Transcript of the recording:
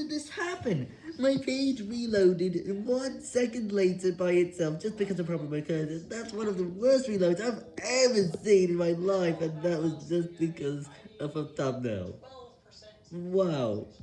did this happen? My page reloaded one second later by itself just because a problem occurred. That's one of the worst reloads I've ever seen in my life, and that was just because of a thumbnail. Wow.